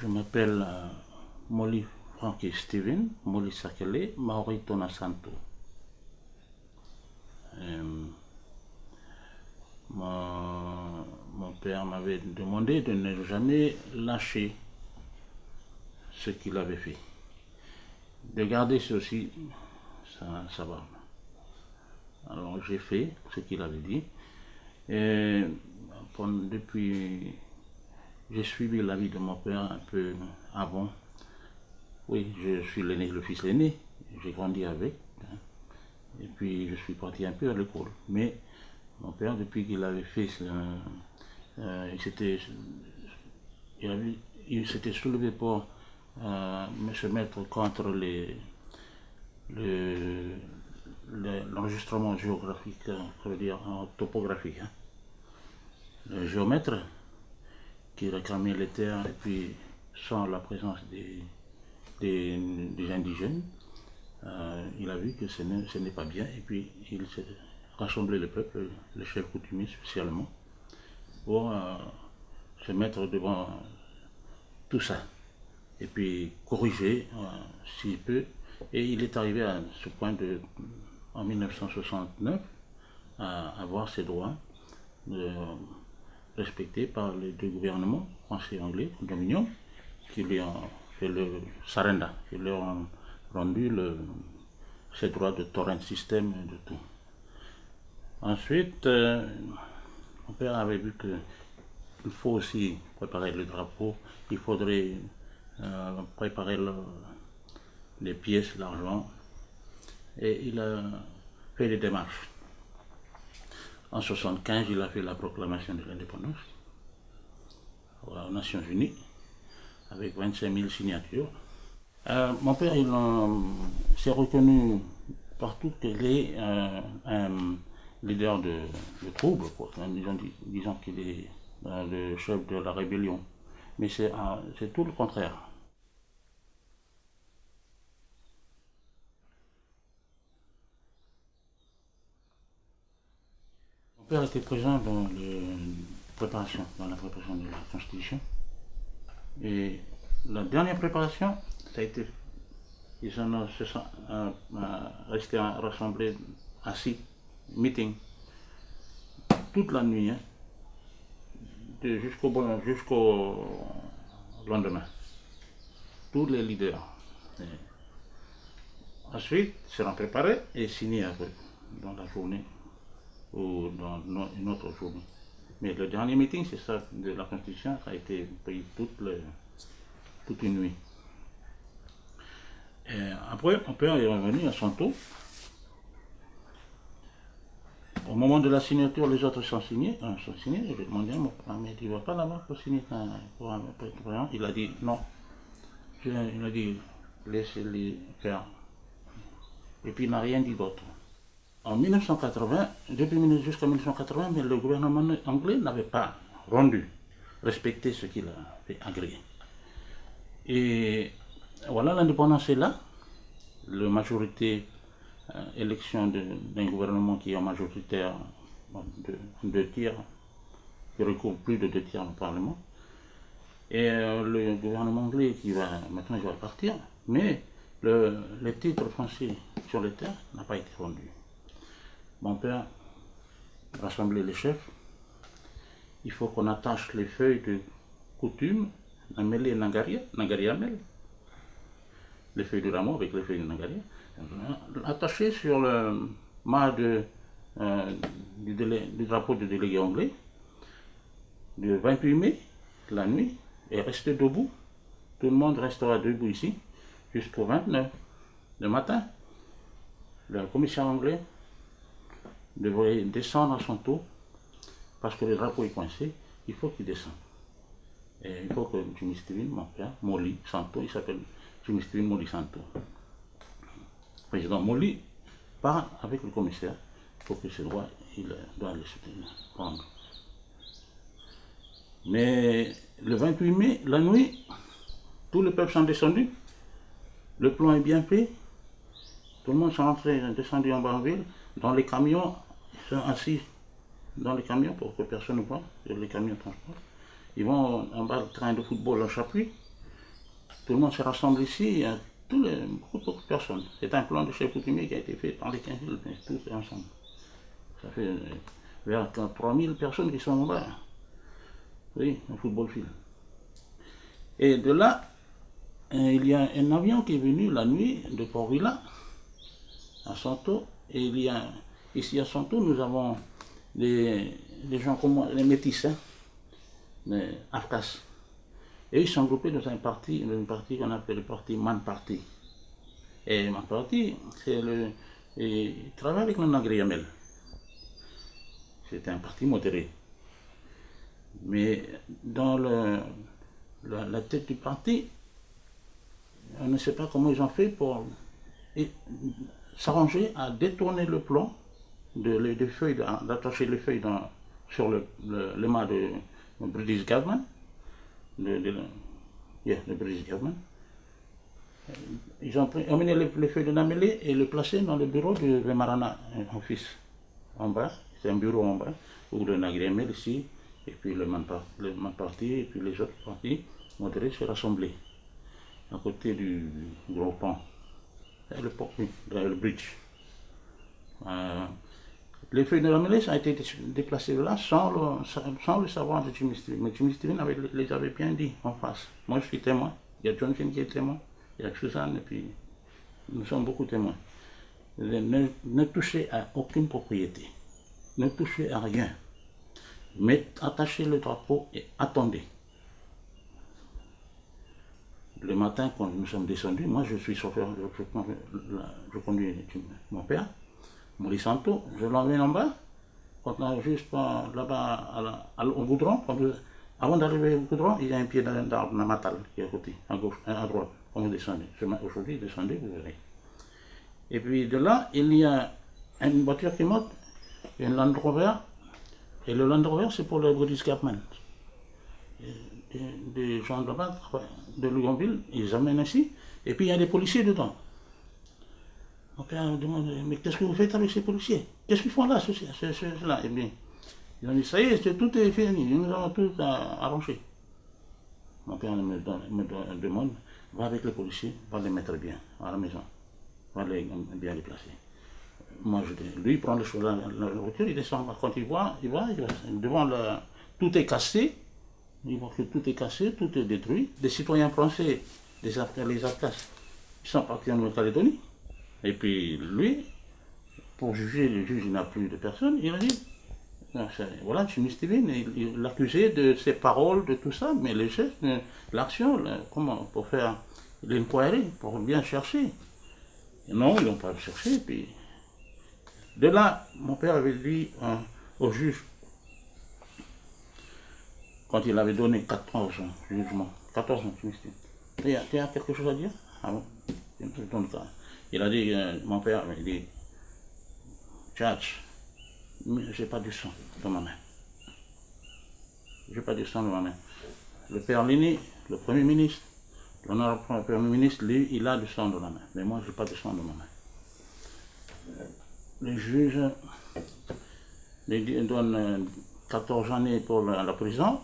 je m'appelle euh, Molly Frankie Steven, Molly Sakele, Maori Tona Santo. Euh, mon, père m'avait demandé de ne jamais lâcher ce qu'il avait fait. De garder ceci, ça, va. Alors j'ai fait ce qu'il avait dit. Et depuis, j'ai suivi la vie de mon père un peu avant. Oui, je suis l'aîné, le fils l'aîné. J'ai grandi avec. hein. Et puis je suis parti un peu à l'école. Mais mon père, depuis qu'il avait fait, ce- euh, il s'était soulevé pour euh, se mettre contre l'enregistrement géographique, euh, ça veut dire topographique. hein. Le géomètre qui réclamait les terres et puis sans la présence des, des, indigènes, euh, il a vu que ce n'est, pas bien et puis il s'est rassemblé le peuple, les chefs coutumiers spécialement, pour euh, se mettre devant tout ça et puis corriger euh, s'il peut. Et il est arrivé à ce point de, en 1969 à avoir ses droits respectés par les deux gouvernements, français et anglais, dominion, qui lui ont fait le sarenda, qui lui ont rendu le, ses droits de torrent système et de tout. Ensuite, euh, mon père avait vu que il faut aussi préparer le drapeau, il faudrait euh, préparer le- les pièces, l'argent, et il a fait des démarches. En 75, il a fait la proclamation de l'indépendance aux Nations Unies, avec 25 000 signatures. Euh, mon père, il en- s'est reconnu partout qu'il est euh, un leader de, troubles, Disons, qu'il est euh, le chef de la rébellion. Mais euh, c'est tout le contraire. Mon père était présent dans le préparation, dans la préparation de la Constitution. Et la dernière préparation, ça a été, ils en ont, se sont euh, euh, rassemblés assis, meeting, toute la nuit, hein, jusqu'au lendemain. Tous les leaders. Et ensuite, seront préparés et signés dans la journée ou dans une autre journée. Mais le dernier meeting, c'est ça, de la Constitution, ça a été pris toute, toute une nuit. Après, mon père est revenu à son tour. Au moment de la signature, les autres sont signés. euh, sont signés. Demandé à mon père, mais tu ne vas pas là-bas pour signer un- pour un Il a dit non. Il a dit laissez-les faire. Et puis il n'a rien dit d'autre. En 1980, depuis 19 jusqu'en 1980, mais le gouvernement anglais n'avait pas rendu, respecté ce qu'il a fait agréer. Et voilà, l'indépendance est là. La majorité, euh, élection d'un gouvernement qui est majoritaire de deux tiers, qui recouvre plus de deux tiers au Parlement. Et euh, le gouvernement anglais qui va maintenant il va partir, mais le, les titres français sur les terres n'a pas été rendu. Mon père rassemblait les chefs. Il faut qu'on attache les feuilles de coutume, Nameli et Nangaria, Nangaria Mel, les feuilles de rameau avec les feuilles de Nangaria, attachées sur le mât euh, du drapeau du délégué anglais, le 28 mai, la nuit, et rester debout. Tout le monde restera debout ici jusqu'au 29. Le matin, le commissaire anglais devrait descendre à son tour parce que le drapeau est coincé, il faut qu'il descende. Et il faut que Steven, mon père, Molly Santo, il s'appelle Jimmy Steven Molly Santo. Président Molly part avec le commissaire pour que ce droit, il doit le prendre. Mais le 28 mai, la nuit, tous les peuples sont descendus. Le plan est bien fait. Tout le monde sont rentrés, descendu en bas en ville. Dans les camions, sont assis dans les camions pour que personne ne voit. Les camions transportent. Ils vont en bas le train de football en chapuis. tout le monde se rassemble ici, tous les, beaucoup, de personnes. C'est un plan de chef coutumier qui a été fait par les 15 000, tous ensemble. Ça fait vers 3000 personnes qui sont là. Oui, un football film. Et de là, il y a un avion qui est venu la nuit de Port-Villa à Santo. Et il y a, ici à Santo, nous avons des, gens comme les métis, hein, les Afkas. Et ils sont groupés dans un parti, une qu'on appelle le parti Man Party. Et Man Party, c'est le. il travaille avec le Nagri Yamel. C'est un parti modéré. Mais dans la, tête du parti, on ne sait pas comment ils ont fait pour s'arranger à détourner le plan de, feuilles, d'attacher les feuilles dans, sur le, le, mât de, British government, de, de, British government. Ils ont emmené les, feuilles de Namélé et les placé dans le bureau de Marana, un fils, en bas. C'est un bureau en bas, où le Nagrémel ici, et puis le Man Parti, et puis les autres partis modérés se rassembler à côté du gros pont, le, pont, le bridge. Euh, les feuilles de la mêlée ont été déplacées là sans le, le savoir de Jimmy. Mais Jimmy les avait bien dit en face. Moi je suis témoin, il y a John qui est témoin, il y a Suzanne, et puis nous sommes beaucoup témoins. Ne, ne touchez à aucune propriété, ne touchez à rien. Mais attachez le drapeau et attendez. Le matin, quand nous sommes descendus, moi je suis chauffeur, je, conduis mon père, Je l'emmène en bas, on juste là-bas au goudron, avant d'arriver au goudron, il y a un pied d'arbre matal qui est à côté, à gauche, à droite, quand vous descendez. Aujourd'hui, descendez, vous verrez. Et puis de là, il y a une voiture qui monte, une Land Rover, et le Land Rover, c'est pour le British Government. Des gens de de ils amènent ici, et puis il y a des policiers dedans. Mon père me demande, mais qu'est-ce que vous faites avec ces policiers? Qu'est-ce qu'ils font là, ceux, là Et bien, ils ont dit, ça y est, tout est fini, nous avons tout arrangé. Mon père me, demande, va avec les policiers, va les mettre bien à la maison, va les bien les placer moi, je, lui, il prend le la, la, voiture, il descend. Quand il voit, il voit, devant le, tout est cassé, il voit que tout est cassé, tout est détruit. Des citoyens français, les, les Afghans, ils sont partis en Nouvelle-Calédonie. Et puis lui, pour juger, le juge, n'a plus de personne, il a dit, voilà, Jimmy Steven, il l'accusait de ses paroles, de tout ça, mais les gestes, l'action, comment, pour faire l'inquiry, pour bien chercher. non, ils n'ont pas cherché, puis de là, mon père avait dit hein, au juge, quand il avait donné 14 ans, jugement, 14 ans, tu as, quelque chose à dire? Ah bon? Il a dit, euh, mon père avait dit, Judge, j'ai pas du sang dans ma main. J'ai pas du sang dans ma main. Le père Lini, le premier ministre, l'honorable premier ministre, lui, il a du sang dans la main. Mais moi, j'ai pas du sang dans ma main le juge lui donne 14 années pour la, prison.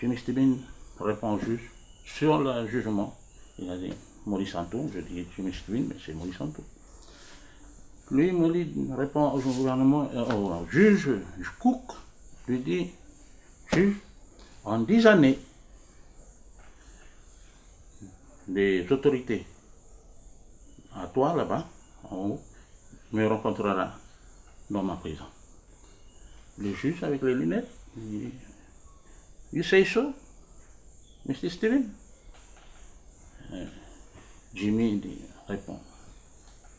Jimmy Stibin répond au juge sur le jugement. Il a dit Maurice Santo, je dis Jimmy Stibin, mais c'est Maurice Santo. Lui, Maurice répond au gouvernement, euh, au juge, Cook, lui dit Juge, en 10 années, les autorités, à toi là-bas, en haut, me rencontrera dans ma prison. Le juge avec les lunettes, dit, You say so, Mr. Steven? Jimmy dit, répond.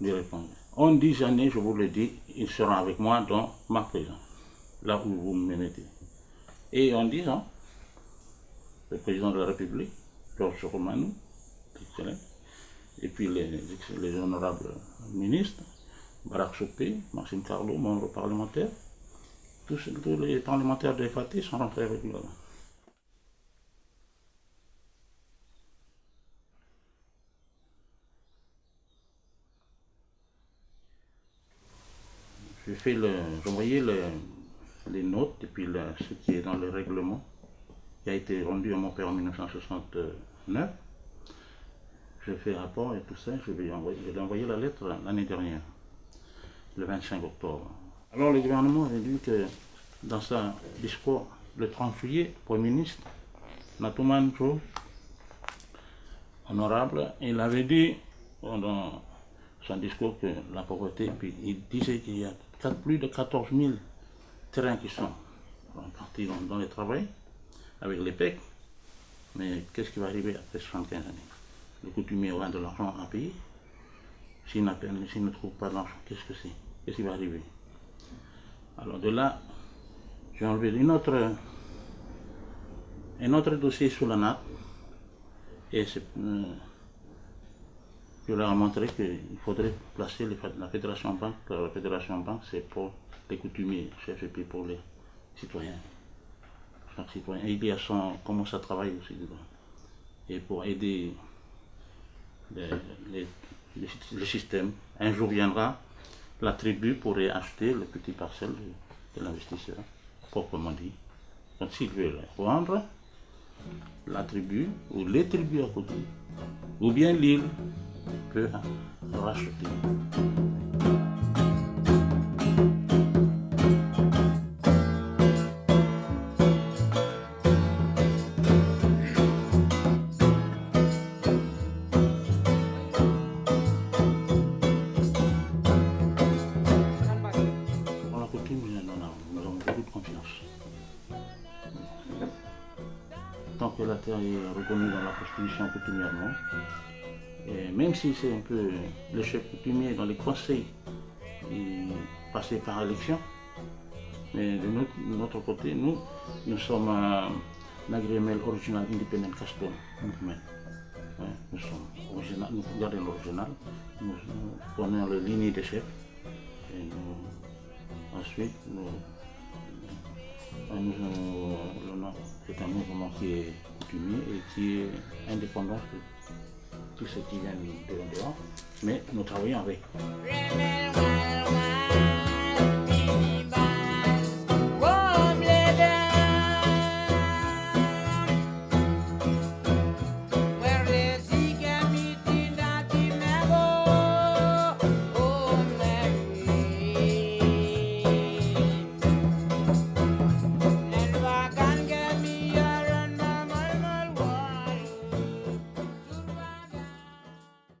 Il répond. En dix années, je vous le dis, il sera avec moi dans ma prison, là où vous me mettez. Et en dix ans, le président de la République, Georges Romanou, et puis les, les honorables ministres, Barak Chopé, Maxime Carlo, membre parlementaire, tous, les parlementaires de FAT sont rentrés avec nous. J'ai fait le, envoyé les notes et puis ce qui est dans le règlement qui a été rendu à mon père en 1960. neuf. Je fais rapport et tout ça, je vais envoyer, je vais envoyer la lettre l'année dernière, le 25 octobre. Alors le gouvernement avait dit que dans sa discours le 30 juillet, Premier ministre Natouman honorable, il avait dit dans son discours que la pauvreté, puis il disait qu'il y a plus de 14 000 terrains qui sont partis dans, dans le travail avec les PEC. Mais qu'est-ce qui va arriver après 75 années? Le coutumier aura de l'argent à payer. S'il ne trouve pas d'argent, qu'est-ce que c'est? Qu'est-ce qui va arriver? Alors de là, j'ai enlevé une autre, un autre dossier sous la nappe. Et euh, je leur ai montré qu'il faudrait placer la Fédération Banque. La Fédération Banque, c'est pour les coutumiers, chefs et puis pour les citoyens. Chaque citoyen, il y a son, comment ça travaille aussi dedans. Et pour aider le système, un jour viendra, la tribu pourrait acheter le petit parcelle de, l'investisseur, proprement dit. Donc s'il veut vendre, la tribu ou les tribus à côté, ou bien l'île peut racheter. tant que la terre est reconnue dans la Constitution coutumièrement, même si c'est un peu le chef coutumier dans les conseils passé par élection, mais de notre, côté, nous, nous sommes un agrément original indépendant Castor nous sommes original, nous gardons l'original, nous, prenons la ligne des chefs et ensuite nous c'est un mouvement qui est coutumier et qui est indépendant tout ce qui vient de dehors, mais nous travaillons avec.